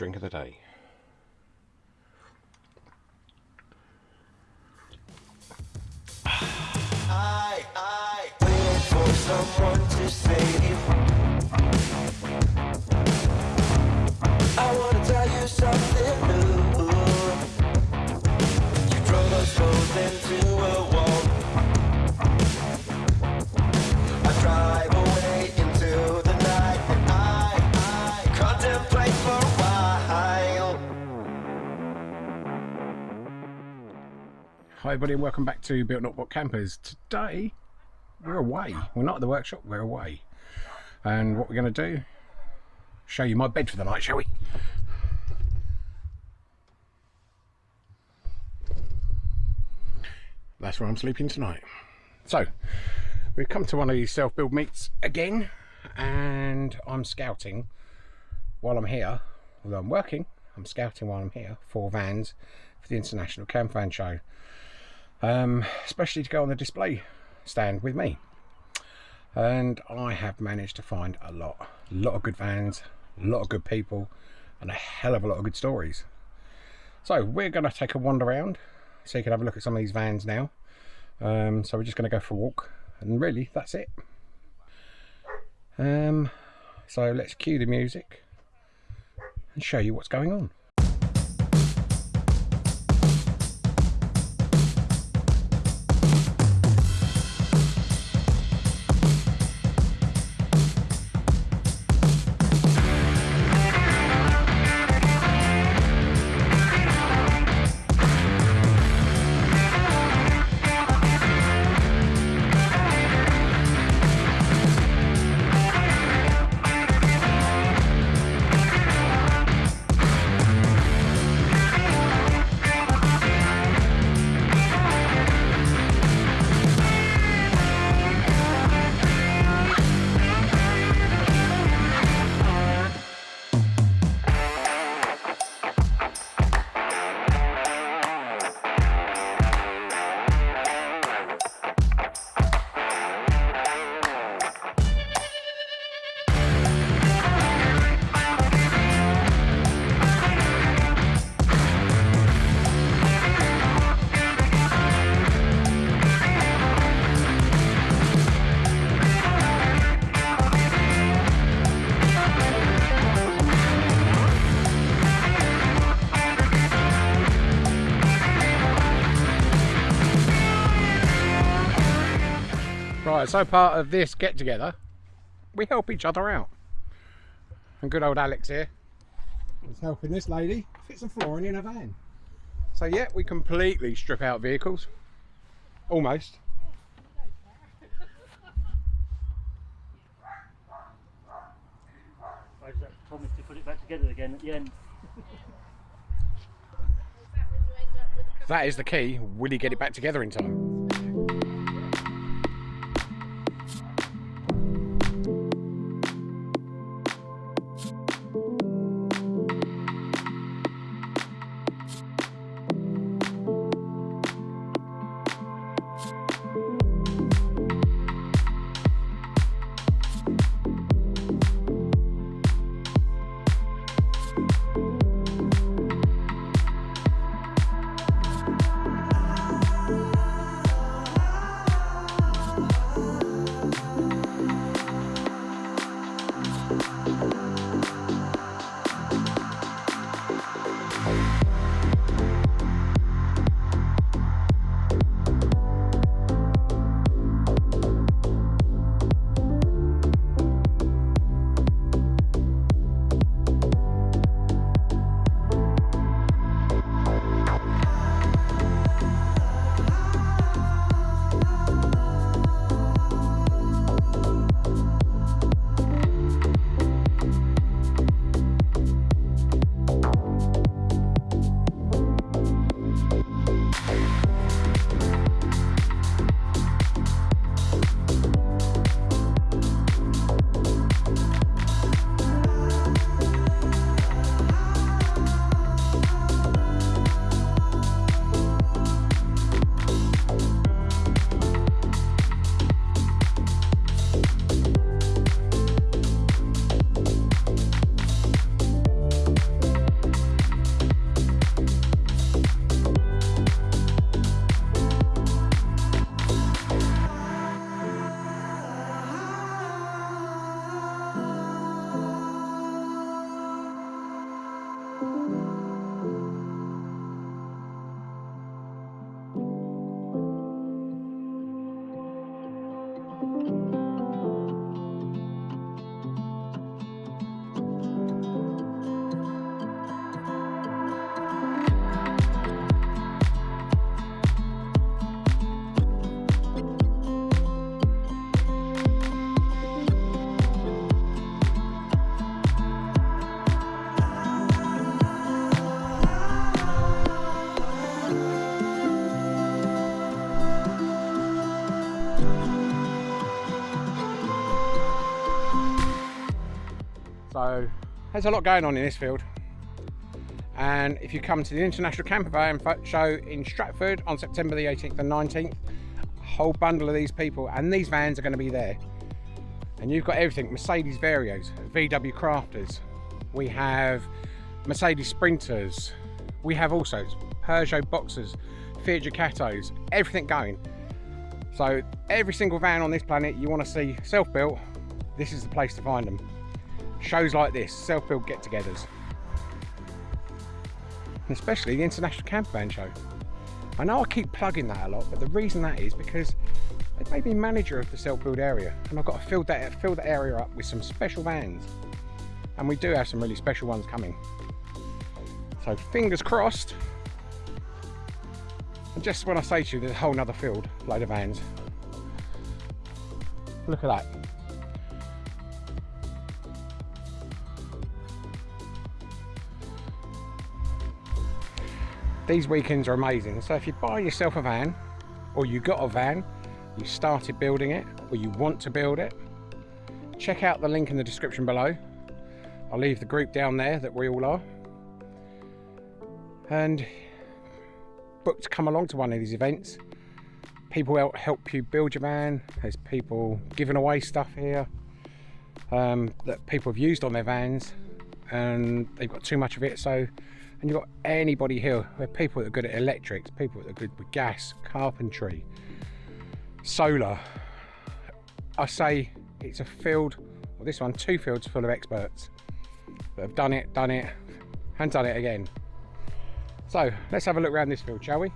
drink of the day. Hi everybody and welcome back to Built Not Bought Campers. Today we're away. We're not at the workshop, we're away. And what we're going to do, show you my bed for the night, shall we? That's where I'm sleeping tonight. So, we've come to one of these self-build meets again and I'm scouting while I'm here, although I'm working, I'm scouting while I'm here, four vans for the International Camper Van Show um, especially to go on the display stand with me. And I have managed to find a lot, a lot of good vans, a lot of good people, and a hell of a lot of good stories. So we're going to take a wander around so you can have a look at some of these vans now. Um, so we're just going to go for a walk, and really that's it. Um, so let's cue the music and show you what's going on. Right, so part of this get together, we help each other out. And good old Alex here is helping this lady fit some flooring in a van. So yeah, we completely strip out vehicles. Almost. I just promised to put it back together again at the end. That is the key. Will he get it back together in time? Música there's a lot going on in this field. And if you come to the International Camper Van Show in Stratford on September the 18th and 19th, a whole bundle of these people and these vans are going to be there. And you've got everything Mercedes Varios, VW Crafters, we have Mercedes Sprinters, we have also Peugeot Boxers, Fiat Ducatos, everything going. So every single van on this planet you want to see self-built, this is the place to find them. Shows like this, self-built get-togethers. Especially the International Camper Van Show. I know I keep plugging that a lot, but the reason that is because they made me manager of the self-build area and I've got to fill that, fill that area up with some special vans. And we do have some really special ones coming. So fingers crossed. And just when I say to you, there's a whole nother field, load of vans. Look at that. These weekends are amazing. So if you buy yourself a van, or you got a van, you started building it, or you want to build it, check out the link in the description below. I'll leave the group down there that we all are. And book to come along to one of these events. People help you build your van. There's people giving away stuff here um, that people have used on their vans and they've got too much of it. So, and you've got anybody here. There are people that are good at electrics, people that are good with gas, carpentry, solar. I say it's a field, well, this one, two fields full of experts that have done it, done it, and done it again. So let's have a look around this field, shall we?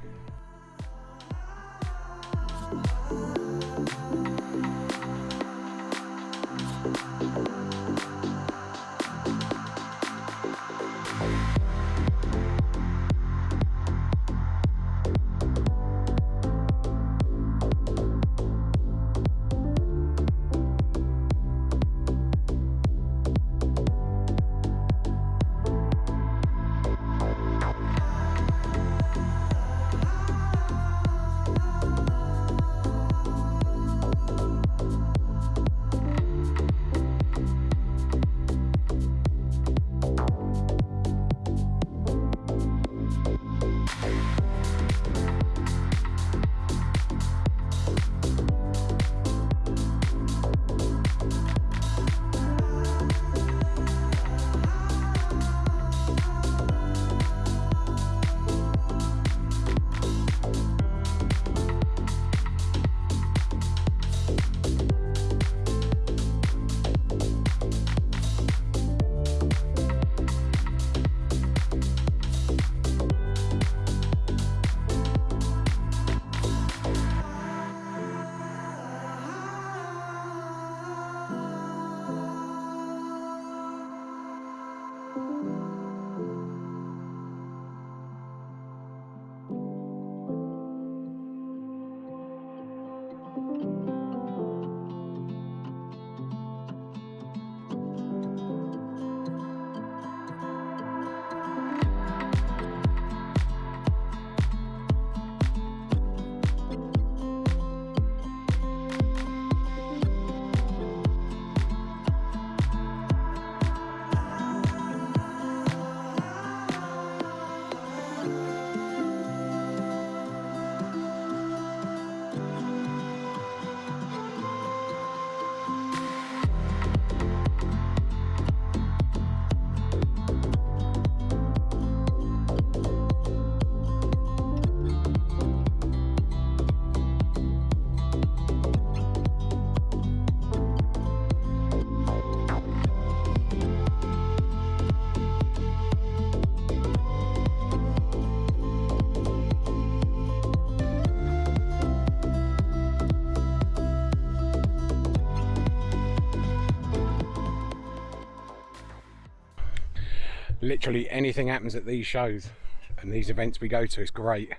Literally anything happens at these shows and these events we go to is great.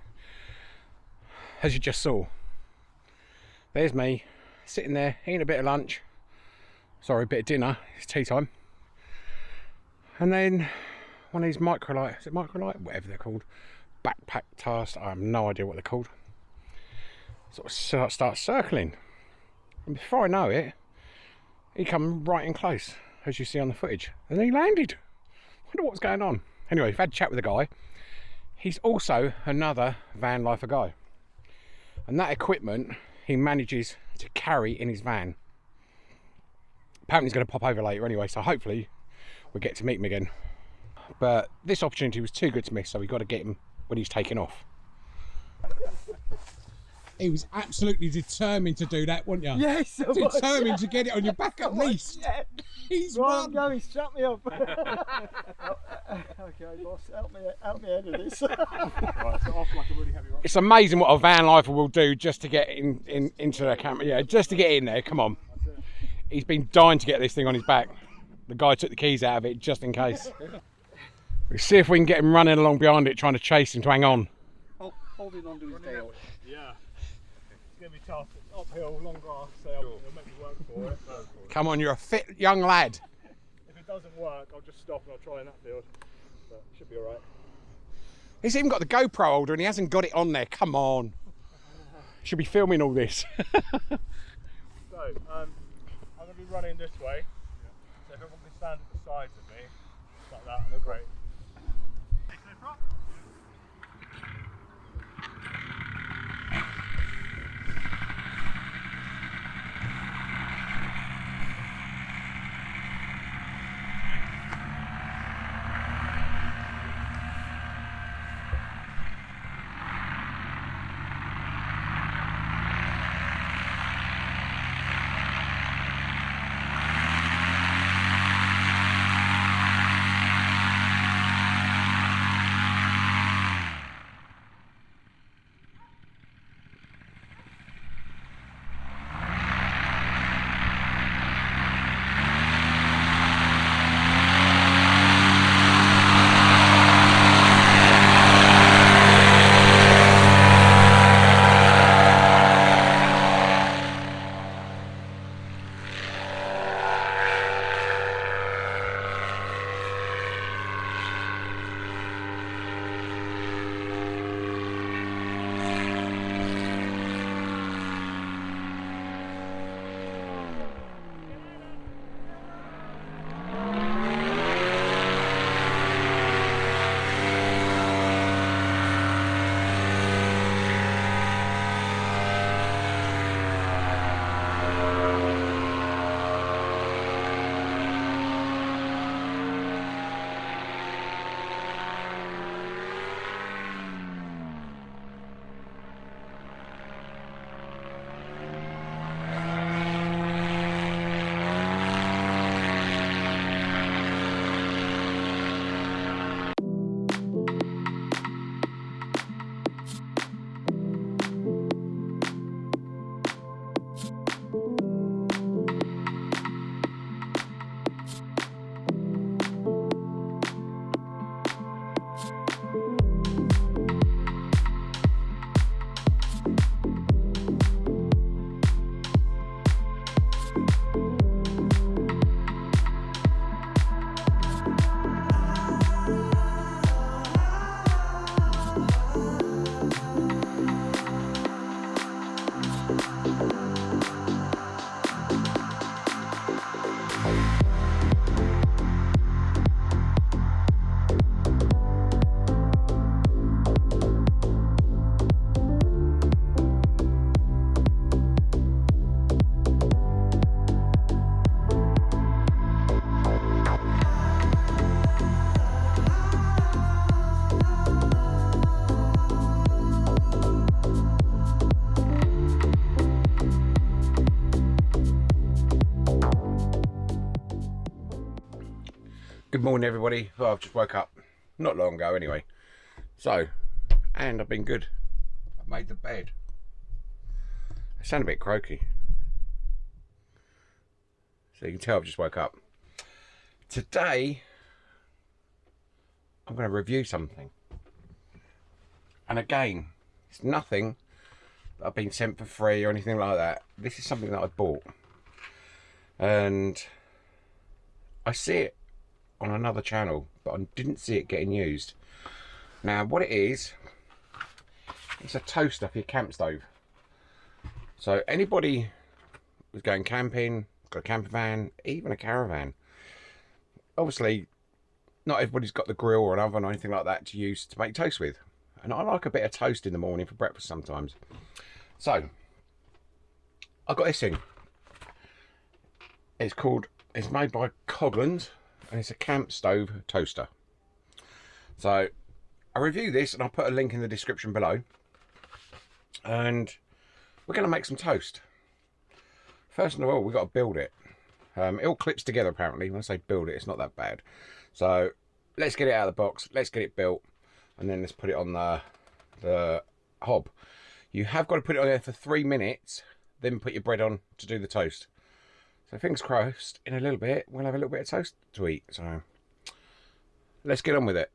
As you just saw there's me sitting there eating a bit of lunch. Sorry a bit of dinner. It's tea time. And then one of these microlight is it microlight? Whatever they're called. Backpack task i have no idea what they're called. Sort of start, start circling. And before i know it he come right in close as you see on the footage. And he landed wonder what's going on. Anyway, we've had a chat with a guy. He's also another van lifer guy. And that equipment he manages to carry in his van. Apparently he's going to pop over later anyway, so hopefully we get to meet him again. But this opportunity was too good to miss, so we got to get him when he's taking off. He was absolutely determined to do that, wasn't you? Yes, I was. Determined to get it on your back at least. Yeah. He's Right, I'm won. going. Shut me up. okay, boss. Help me. Help me out of this. It's amazing what a van lifer will do just to get in, in into the camera. Yeah, just to get in there. Come on. He's been dying to get this thing on his back. The guy took the keys out of it just in case. We'll see if we can get him running along behind it, trying to chase him to hang on. Holding on to his tail. Yeah. It's going to be tough. It's uphill, long grass, so it'll make me work for it. Come on, you're a fit young lad. if it doesn't work, I'll just stop and I'll try in that field. But it should be alright. He's even got the GoPro holder and he hasn't got it on there. Come on. Should be filming all this. So, um, I'm going to be running this way. So if everyone can stand at the sides of me, like that, look great. Good morning, everybody. Well, I've just woke up not long ago, anyway. So, and I've been good. I've made the bed. I sound a bit croaky. So you can tell I've just woke up. Today, I'm going to review something. And again, it's nothing that I've been sent for free or anything like that. This is something that I bought. And I see it on another channel, but I didn't see it getting used. Now, what it is, it's a toaster for your camp stove. So anybody who's going camping, got a camper van, even a caravan, obviously not everybody's got the grill or an oven or anything like that to use to make toast with. And I like a bit of toast in the morning for breakfast sometimes. So, I got this thing. It's called, it's made by Coghlan's and it's a camp stove toaster. So, I review this and I'll put a link in the description below. And we're going to make some toast. First of all, we've got to build it. Um, it all clips together apparently. When I say build it, it's not that bad. So let's get it out of the box. Let's get it built. And then let's put it on the, the hob. You have got to put it on there for three minutes. Then put your bread on to do the toast. So fingers crossed, in a little bit, we'll have a little bit of toast to eat. So let's get on with it.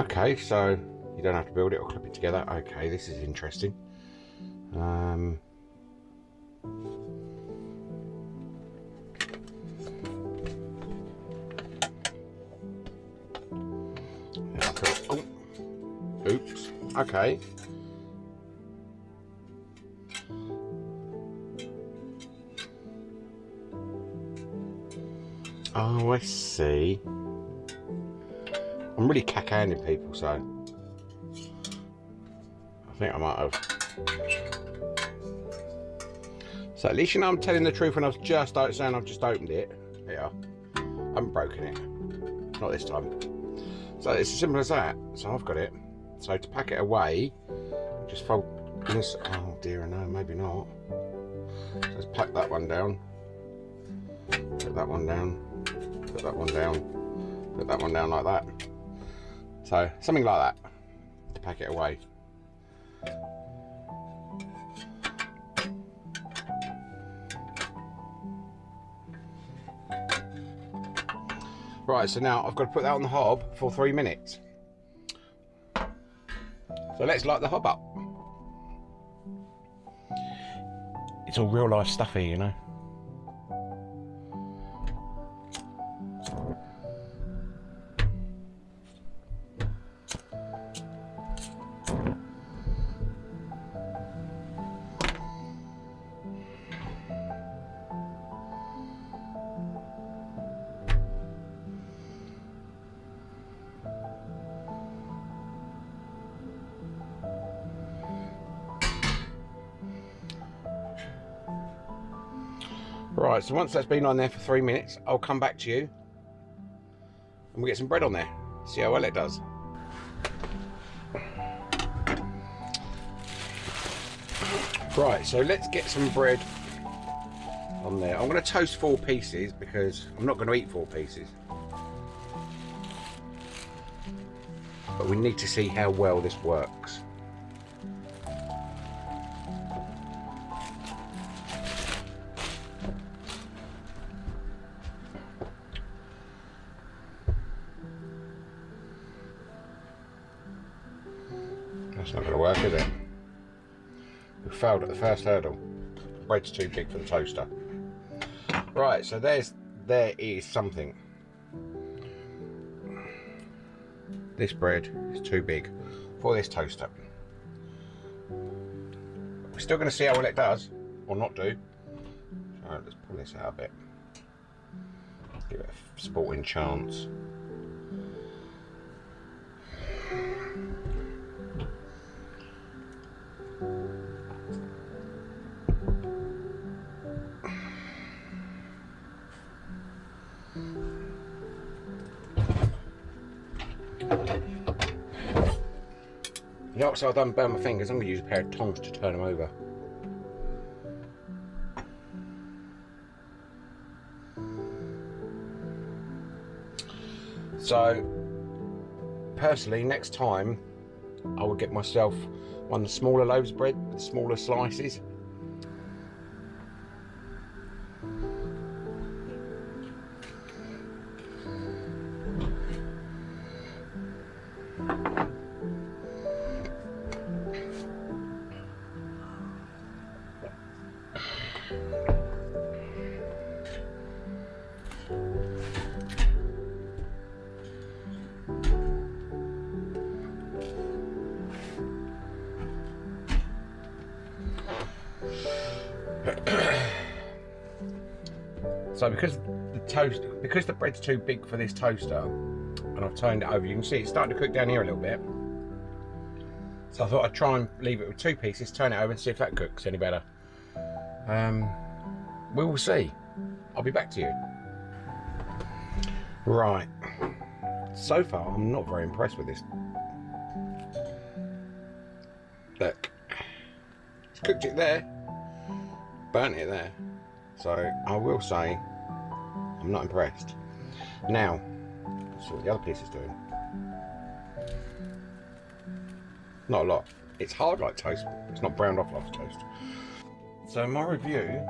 Okay, so don't have to build it or clip it together. Okay, this is interesting. Um, oh, oops. Okay. Oh, I see. I'm really cack-handed people, so I think I might have. So at least you know I'm telling the truth when I was just saying I've just opened it. Yeah, I haven't broken it. Not this time. So it's as simple as that. So I've got it. So to pack it away, just fold this. Oh dear, no, maybe not. So let's pack that one down. Put that one down. Put that one down. Put that one down like that. So something like that to pack it away. Right, so now I've got to put that on the hob for three minutes. So let's light the hob up. It's all real life stuff here, you know. So once that's been on there for three minutes, I'll come back to you and we'll get some bread on there. See how well it does. Right, so let's get some bread on there. I'm going to toast four pieces because I'm not going to eat four pieces. But we need to see how well this works. First hurdle. Bread's too big for the toaster. Right, so there's there is something. This bread is too big for this toaster. We're still going to see how well it does, or not do. Let's pull this out a bit. Give it a sporting chance. The outside I don't burn my fingers, I'm going to use a pair of tongs to turn them over. So, personally, next time I will get myself one of the smaller loaves of bread with smaller slices. Bread's too big for this toaster, and I've turned it over, you can see it's starting to cook down here a little bit. So I thought I'd try and leave it with two pieces, turn it over and see if that cooks any better. Um, we will see. I'll be back to you. Right. So far, I'm not very impressed with this. Look. It's cooked it there. Burnt it there. So, I will say, I'm not impressed. Now, let's see what the other piece is doing. Not a lot. It's hard like toast. It's not browned off like toast. So my review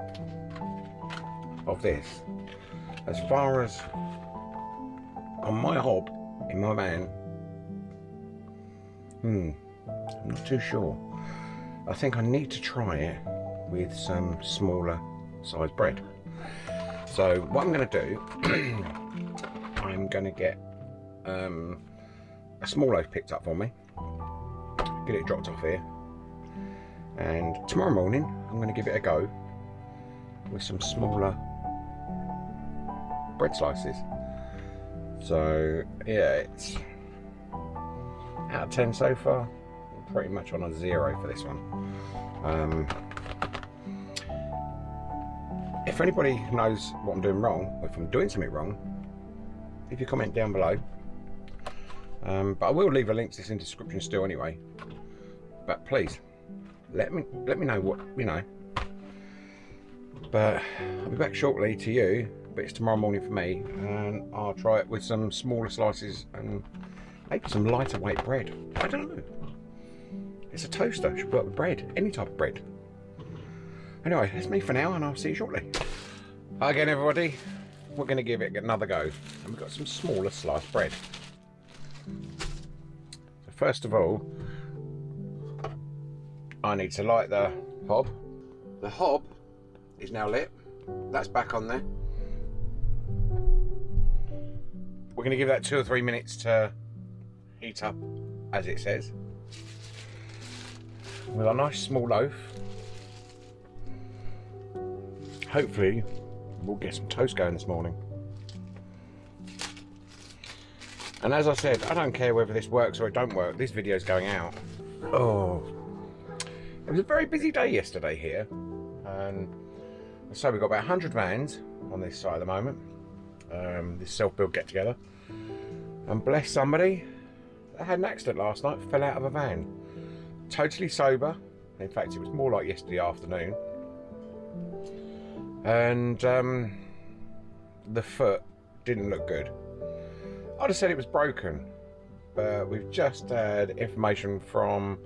of this, as far as on my hob in my van, hmm, I'm not too sure. I think I need to try it with some smaller size bread. So what I'm going to do, I'm going to get um, a small loaf picked up for me, get it dropped off here, and tomorrow morning I'm going to give it a go with some smaller bread slices. So yeah, it's out of 10 so far, pretty much on a zero for this one. Um, if anybody knows what I'm doing wrong, if I'm doing something wrong, leave your comment down below. Um, but I will leave a link to this in the description still anyway. But please, let me let me know what you know. But I'll be back shortly to you, but it's tomorrow morning for me, and I'll try it with some smaller slices and maybe some lighter weight bread. I don't know. It's a toaster, should work with bread, any type of bread. Anyway, that's me for now, and I'll see you shortly. Hi again, everybody. We're going to give it another go, and we've got some smaller sliced bread. So first of all, I need to light the hob. The hob is now lit. That's back on there. We're going to give that two or three minutes to heat up, as it says. With a nice small loaf. Hopefully, we'll get some toast going this morning. And as I said, I don't care whether this works or it don't work. This video's going out. Oh, it was a very busy day yesterday here, and so we've got about 100 vans on this site at the moment. Um, this self-build get-together, and bless somebody, they had an accident last night, fell out of a van. Totally sober. In fact, it was more like yesterday afternoon. And um, the foot didn't look good. I'd have said it was broken, but we've just had information from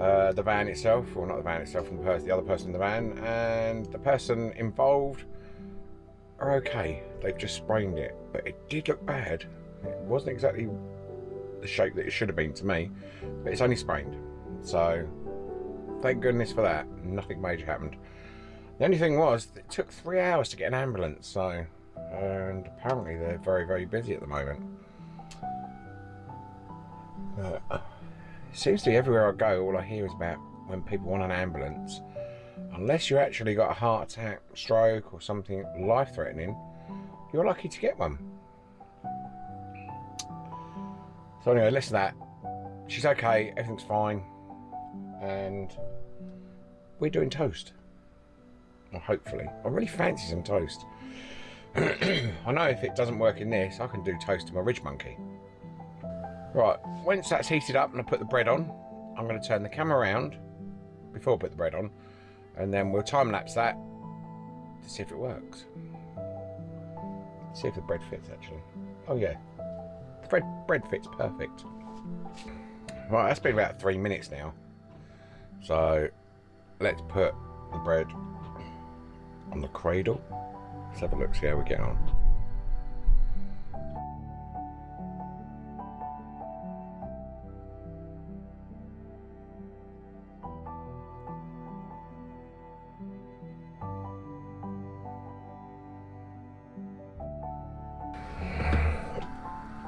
uh, the van itself, or not the van itself, from the, other person in the van, and the person involved are okay. They've just sprained it, but it did look bad. It wasn't exactly the shape that it should have been to me, but it's only sprained. So, thank goodness for that. Nothing major happened. The only thing was, it took three hours to get an ambulance, so, and apparently they're very, very busy at the moment. Uh, it seems to be everywhere I go, all I hear is about when people want an ambulance. Unless you actually got a heart attack, stroke, or something life threatening, you're lucky to get one. So, anyway, listen to that. She's okay, everything's fine, and we're doing toast. Well, hopefully. I really fancy some toast. I know if it doesn't work in this, I can do toast to my RidgeMonkey. Right, once that's heated up and I put the bread on, I'm going to turn the camera around before I put the bread on, and then we'll time lapse that to see if it works. See if the bread fits actually. Oh yeah, the bread, bread fits perfect. Right, that's been about three minutes now. So let's put the bread on the cradle. Let's have a look, see how we get on.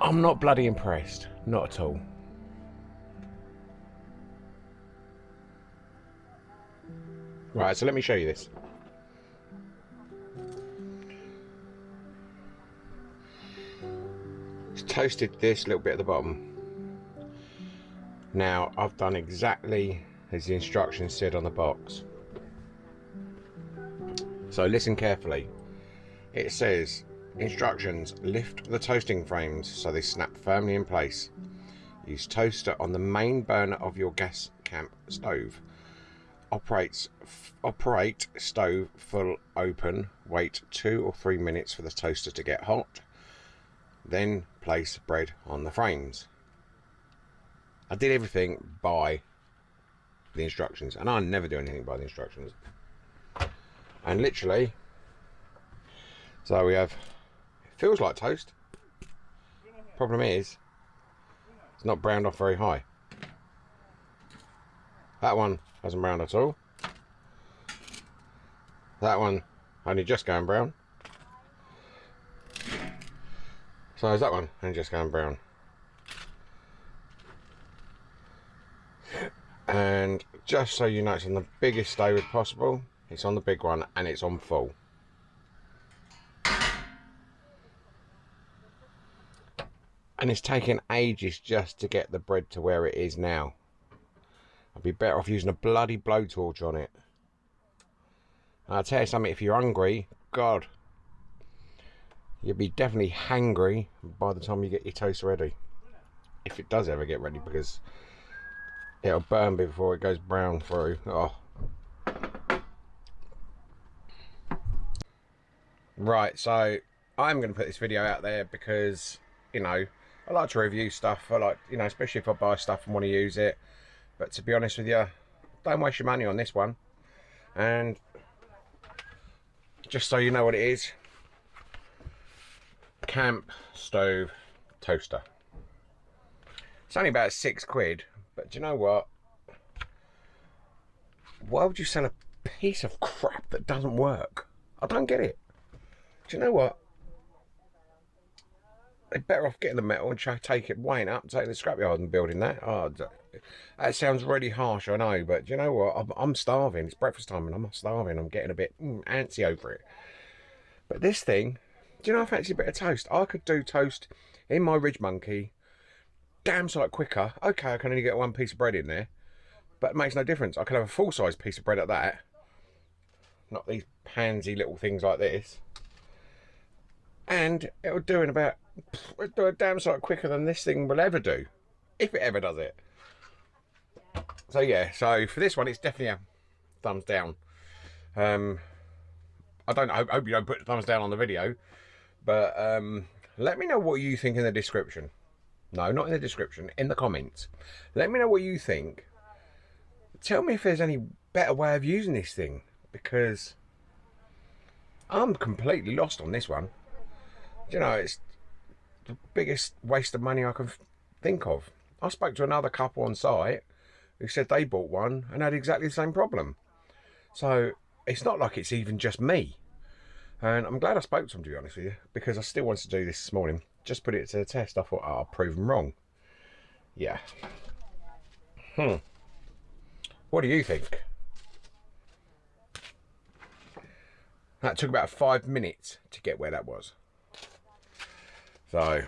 I'm not bloody impressed. Not at all. Right, so let me show you this. Toasted this little bit at the bottom. Now, I've done exactly as the instructions said on the box. So listen carefully. It says, instructions, lift the toasting frames so they snap firmly in place. Use toaster on the main burner of your gas camp stove. Operates, operate stove full open. Wait two or three minutes for the toaster to get hot. Then place bread on the frames. I did everything by the instructions, and I never do anything by the instructions. And literally, so we have, it feels like toast. Problem is, it's not browned off very high. That one hasn't browned at all. That one only just going brown. So is that one and just going brown. And just so you know, it's on the biggest stove possible. It's on the big one and it's on full. And it's taken ages just to get the bread to where it is now. I'd be better off using a bloody blowtorch on it. And I'll tell you something, if you're hungry, God, you'll be definitely hangry by the time you get your toast ready. If it does ever get ready, because it'll burn before it goes brown through. Oh. Right, so I'm going to put this video out there because, you know, I like to review stuff. I like, you know, especially if I buy stuff and want to use it. But to be honest with you, don't waste your money on this one. And just so you know what it is, camp stove toaster. It's only about six quid, but do you know what? Why would you sell a piece of crap that doesn't work? I don't get it. Do you know what? They're better off getting the metal and try take it, weighing up, taking the scrapyard and building that. Oh, that sounds really harsh, I know, but do you know what? I'm, I'm starving. It's breakfast time and I'm starving. I'm getting a bit mm, antsy over it. But this thing, do you know I fancy a bit of toast? I could do toast in my RidgeMonkey, damn sight quicker. Okay, I can only get one piece of bread in there, but it makes no difference. I can have a full-size piece of bread at that. Not these pansy little things like this. And it'll do in about, it'll do a damn sight quicker than this thing will ever do. If it ever does it. So yeah, so for this one, it's definitely a thumbs down. Um, I don't I hope you don't put thumbs down on the video, but um, let me know what you think in the description. No, not in the description, in the comments. Let me know what you think. Tell me if there's any better way of using this thing, because I'm completely lost on this one. You know, it's the biggest waste of money I can think of. I spoke to another couple on site who said they bought one and had exactly the same problem. So it's not like it's even just me. And I'm glad I spoke to him, to be honest with you, because I still wanted to do this this morning. Just put it to the test. I thought, oh, I'll prove them wrong. Yeah. Hmm. What do you think? That took about five minutes to get where that was. So,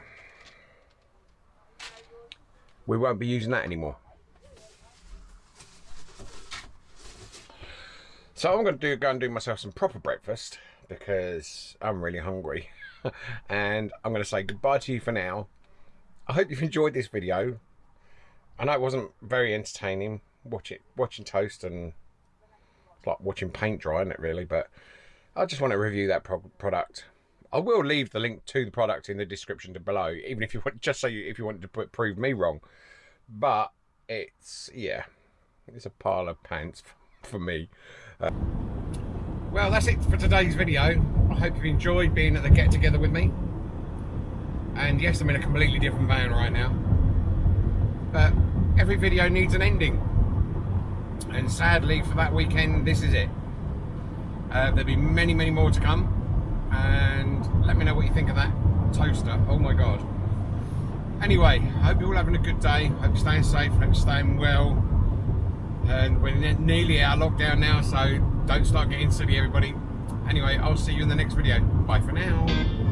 we won't be using that anymore. So I'm going to do, go and do myself some proper breakfast because I'm really hungry. and I'm going to say goodbye to you for now. I hope you've enjoyed this video. I know it wasn't very entertaining watch it, watching toast and it's like watching paint dry, isn't it really? But I just want to review that pro product. I will leave the link to the product in the description below, even if you want, just so you, if you wanted to put, prove me wrong. But it's, yeah, it's a pile of pants for me. Uh, well, that's it for today's video. I hope you've enjoyed being at the get together with me. And yes, I'm in a completely different van right now. But every video needs an ending. And sadly for that weekend, this is it. Uh, there'll be many, many more to come. And let me know what you think of that toaster. Oh my God. Anyway, hope you're all having a good day. Hope you're staying safe, you're staying well and we're nearly out of lockdown now so don't start getting silly everybody. Anyway i'll see you in the next video. Bye for now